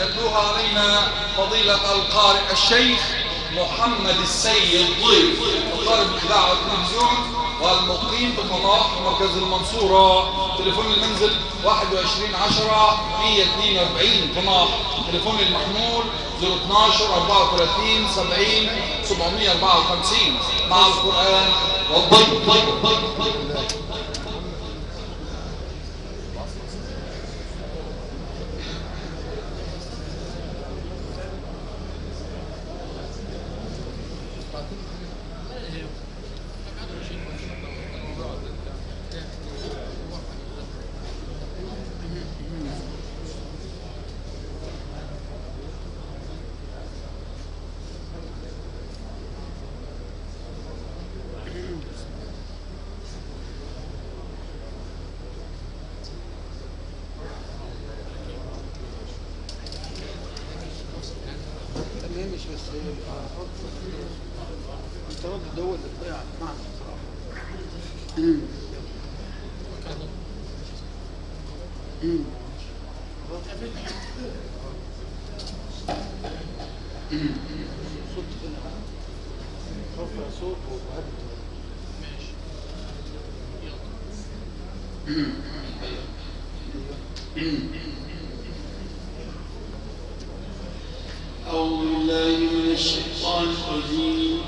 يتلوها علينا فضيلة القارئ الشيخ محمد السيد ضيف. القارئ بالإذاعة والتلفزيون والمقيم بقطاع مركز المنصورة. تليفون المنزل 21 10 142 قناح تليفون المحمول 012 34 70 754 مع القرآن والضيف. أعوذ بالله من الشيطان الرجيم.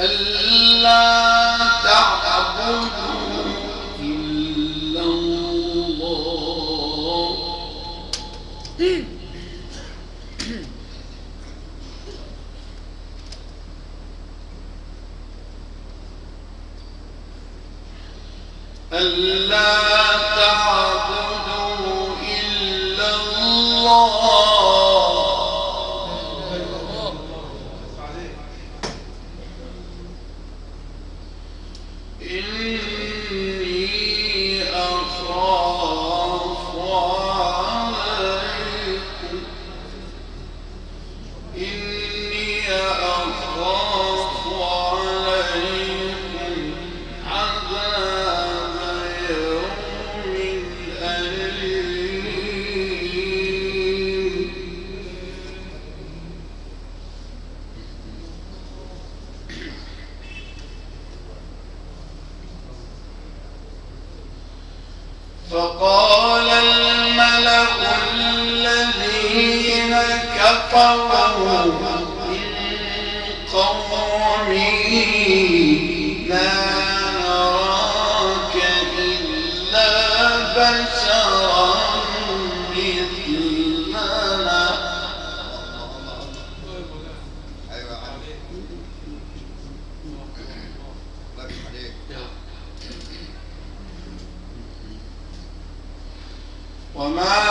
ألا وما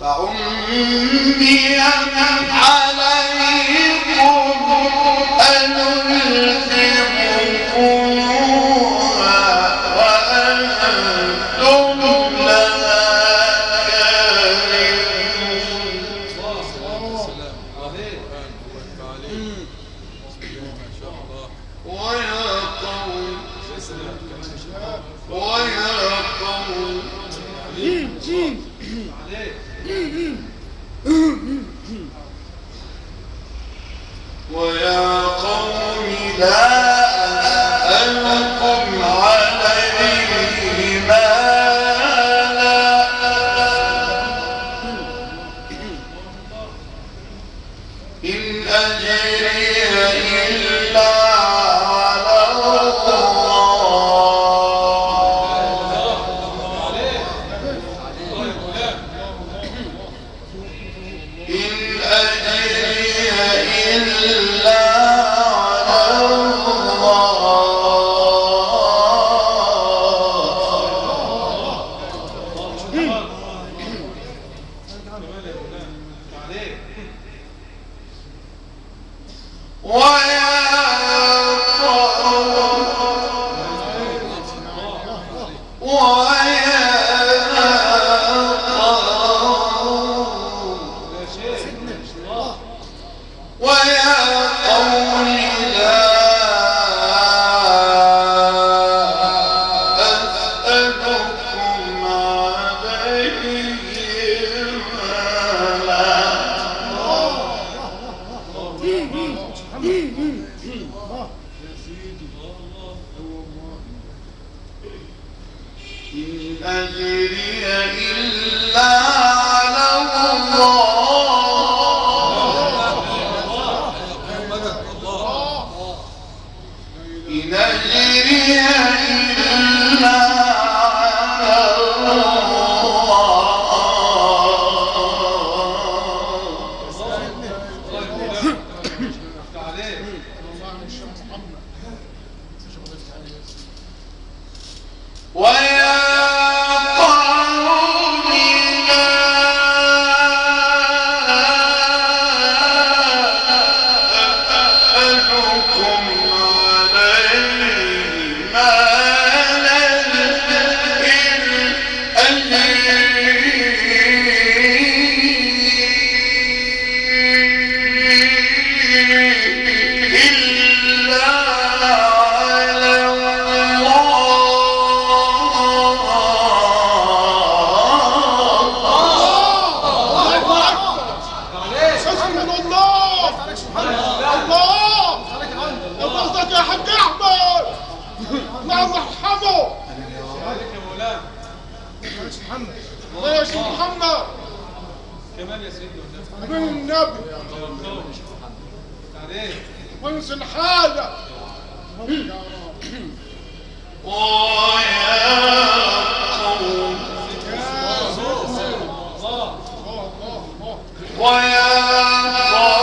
فأمي أنا أنعام من نبي وانزل حالك ويا قوم ويا قوم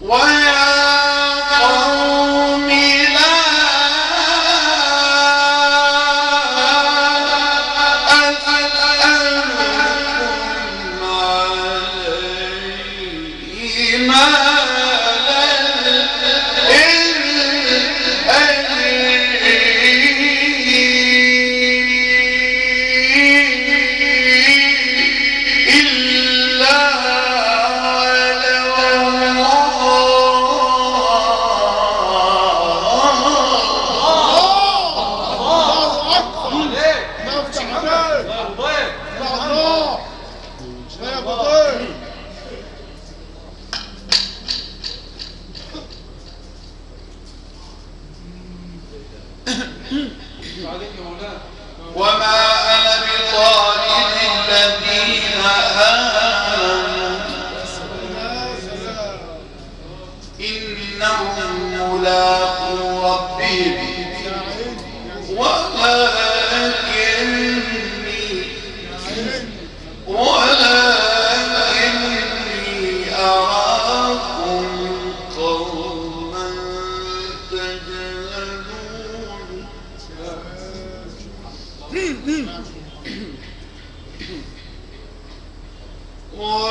why? Whoa.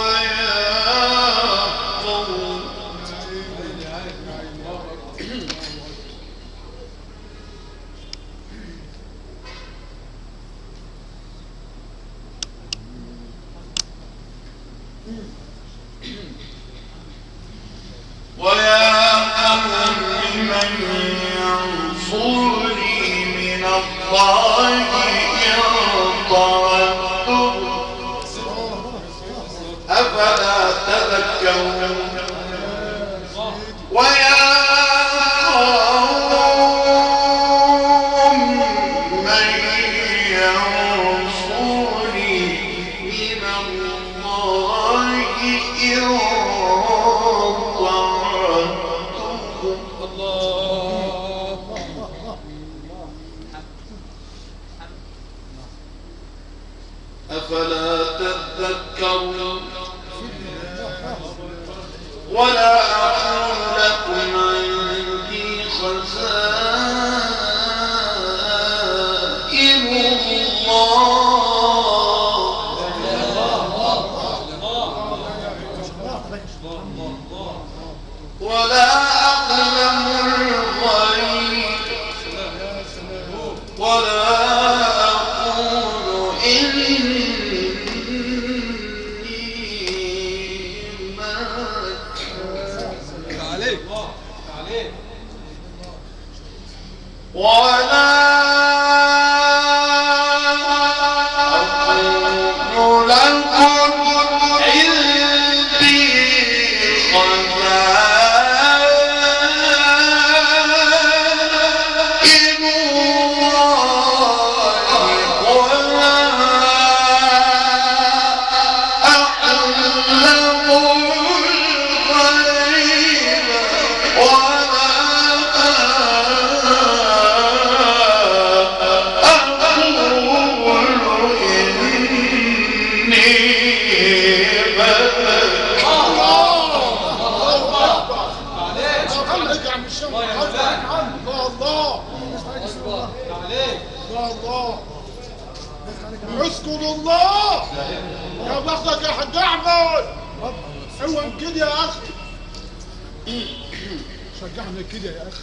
كده يا أخي.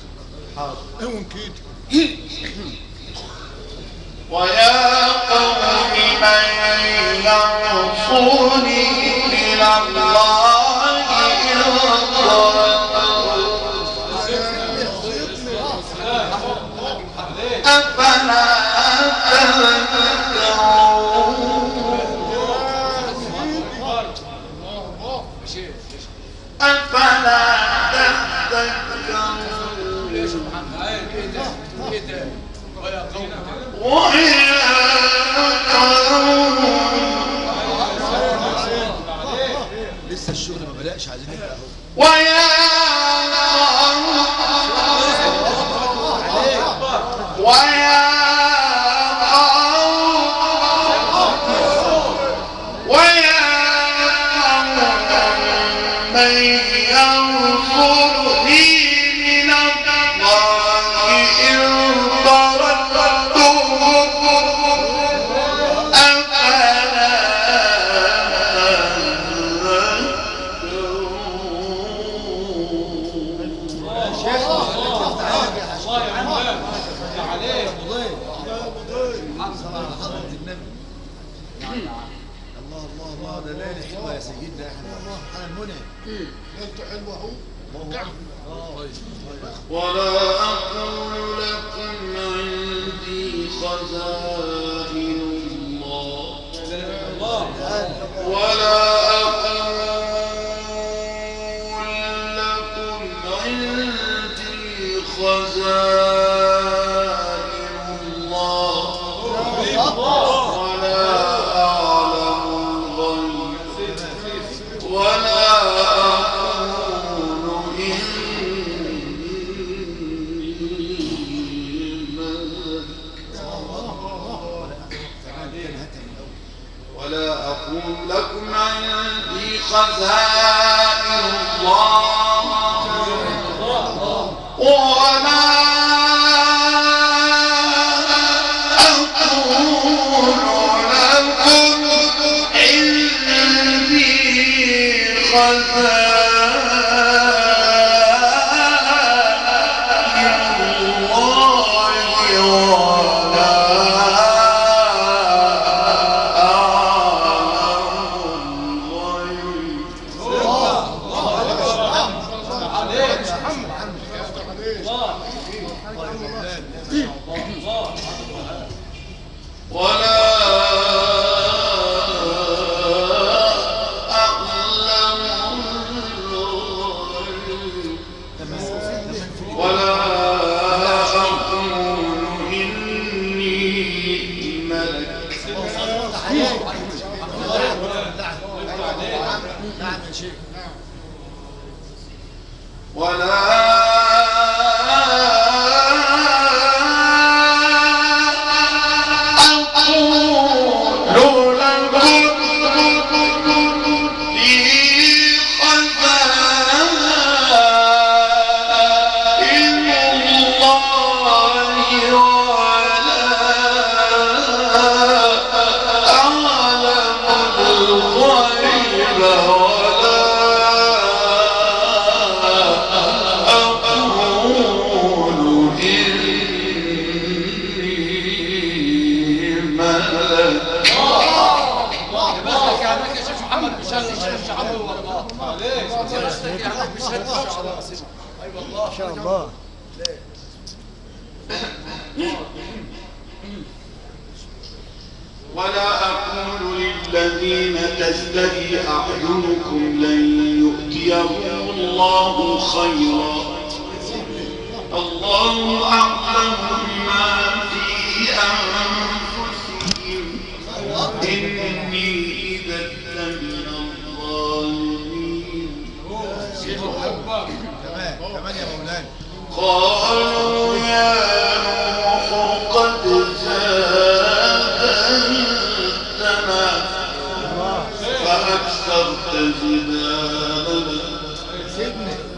حاضر. اون كده. ويا قوم من ينصرني إلى الله إن أفلا تهتدون 关上。Banana. الله خيرا. الله أعلم ما في أنفسهم. إني إذا لمن الظالمين. قال didn't?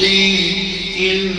in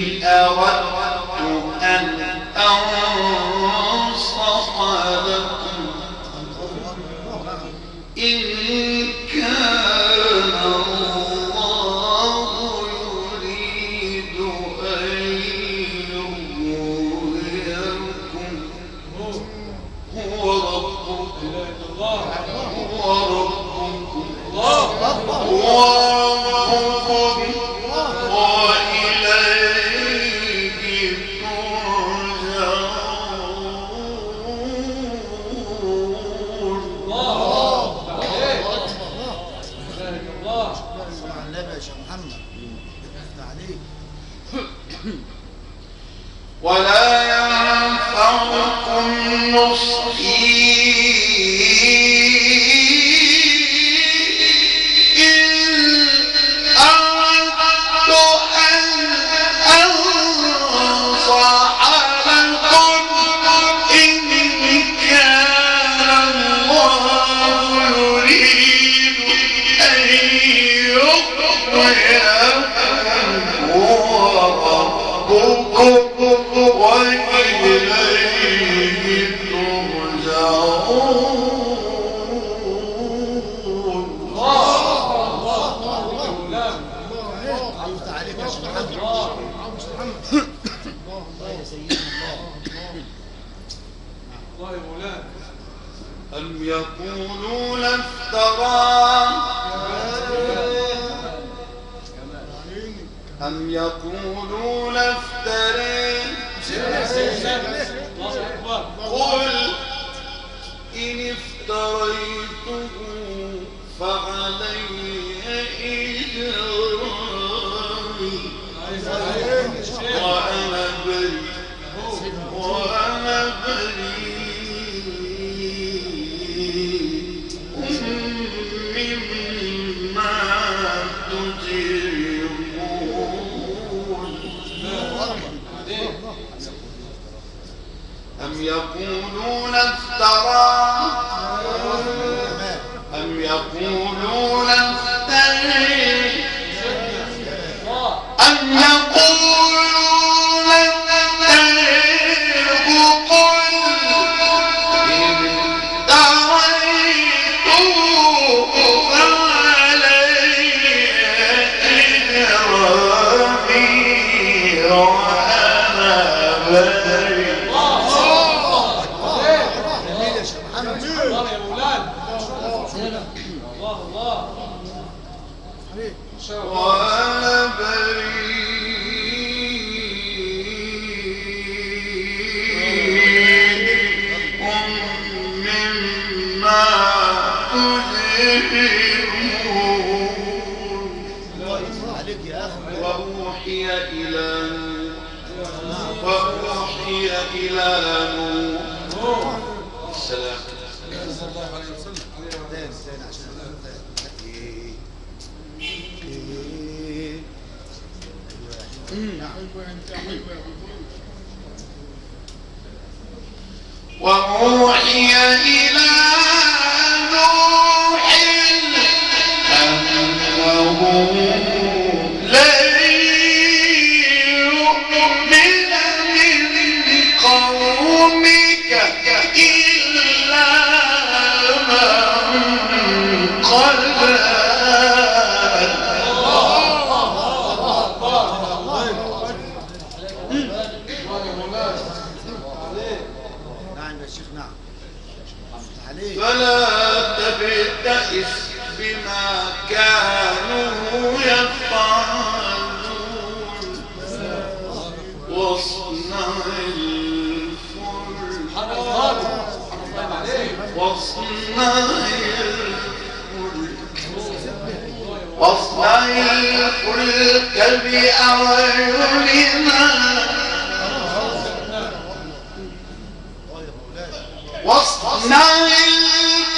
بئس بما كانوا يفعلون. واصنع الفلك. واصنع الفلك. واصنع الفلك بأعيننا. واصنع الفلك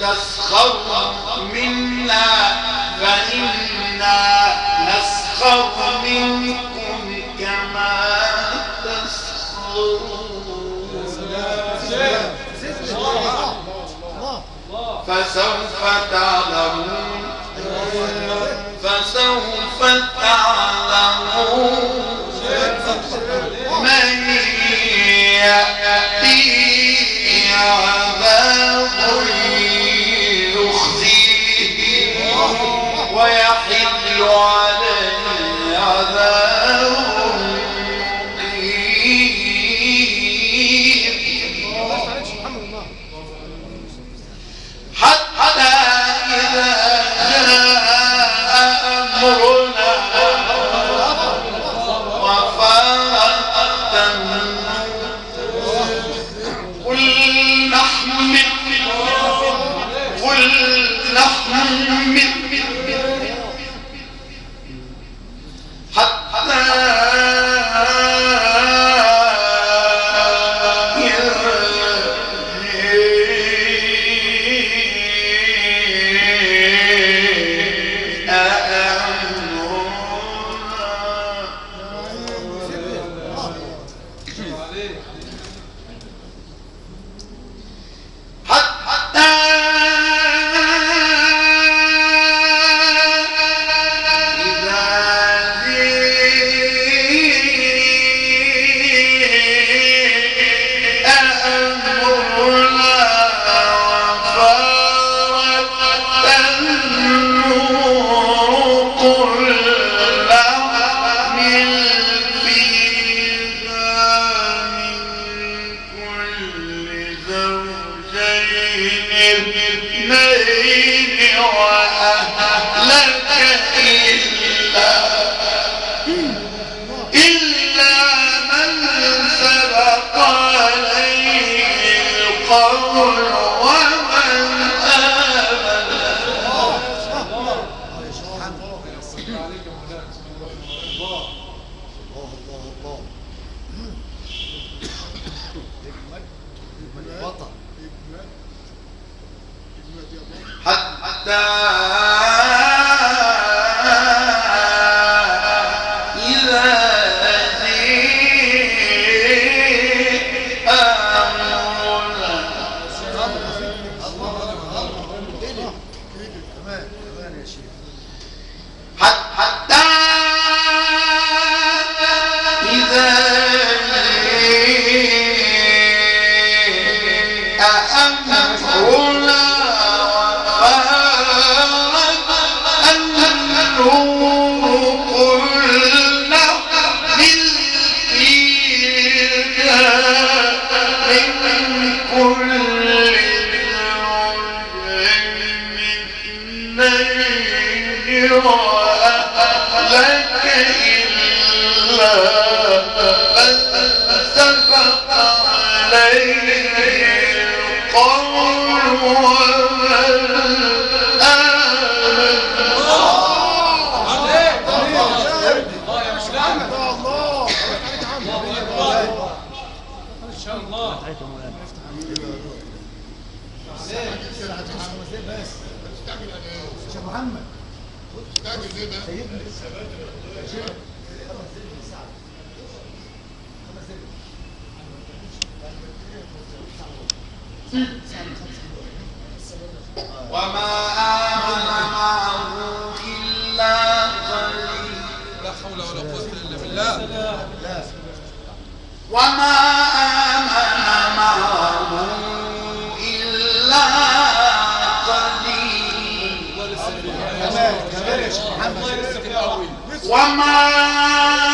تسخر منا فإنا نسخر منكم كما تسخرون. فسوف تعلمون. فسوف تعلمون. من يأتيه حول ولا قوة إلا بالله. وما آمن معه إلا قليل. وما آمن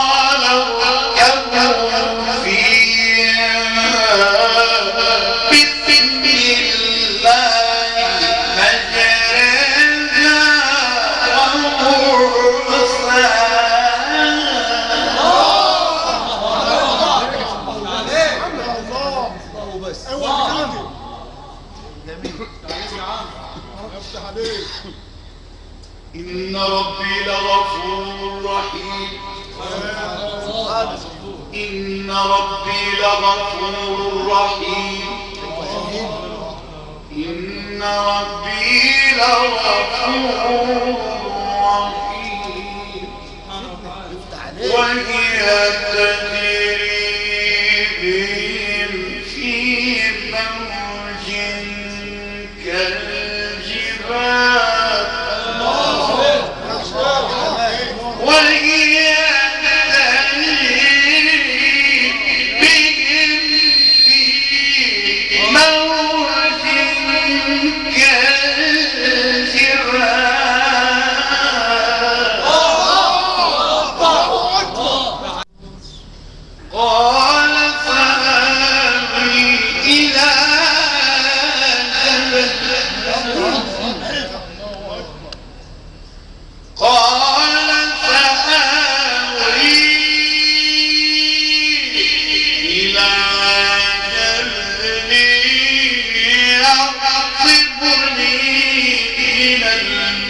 لغفور رحيم. إن ربي لغفور رحيم. إن ربي لغفور رحيم. وهي تنزل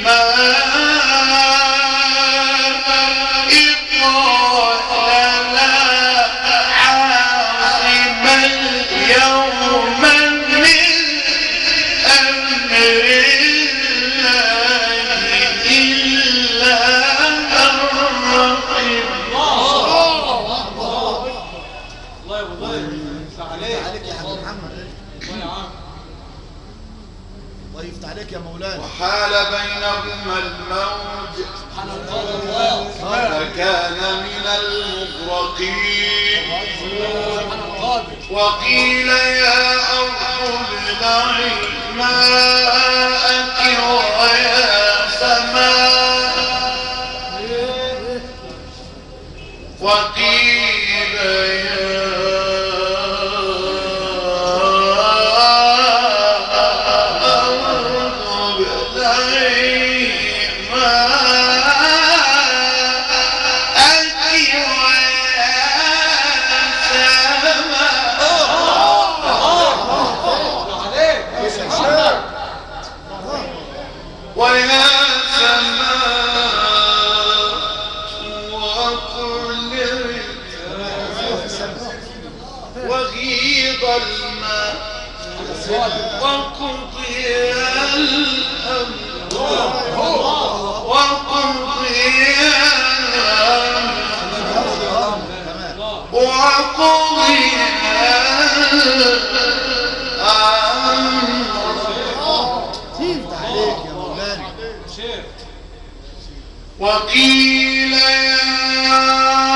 الماء إطلاق أما الموج فكان من المغرقين. وقيل يا أرض ابلعي ماءك وقضي الأمر وقيل يا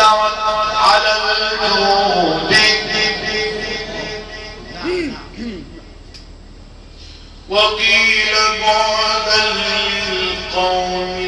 على وقيل بعدا للقوم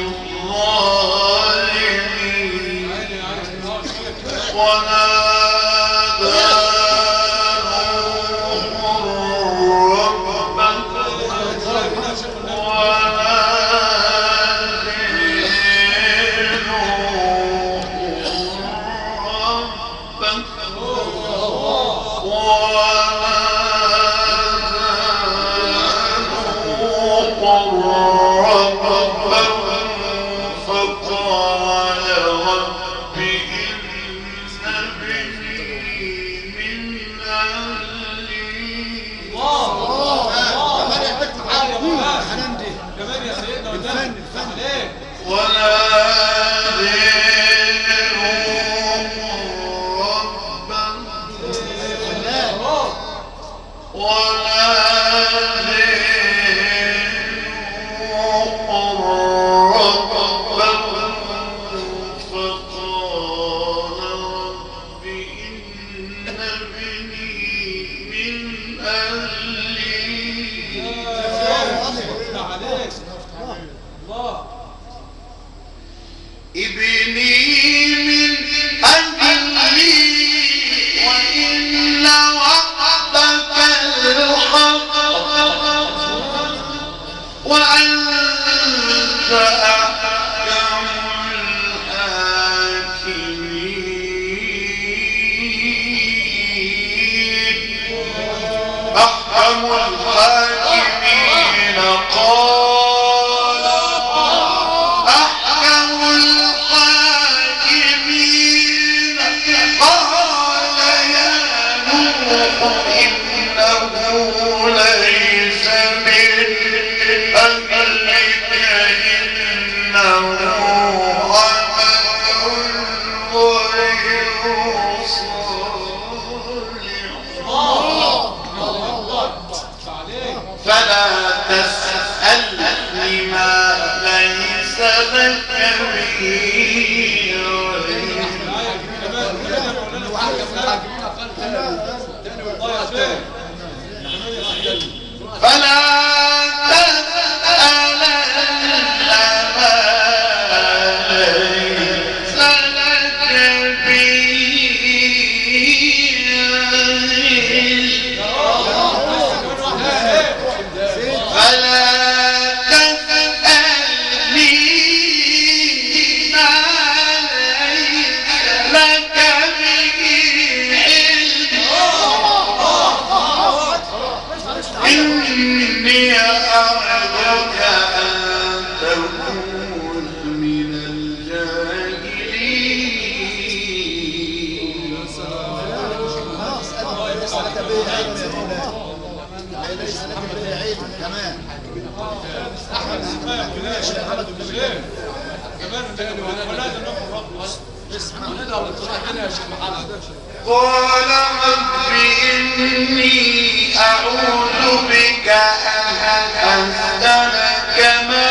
قال رب إني أعوذ بك أن أسألك ما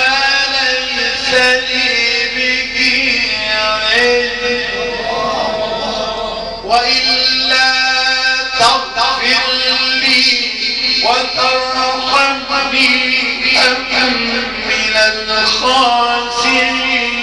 ليس لي به علم وإلا تغفر لي وترحمني أكن من الخاسرين.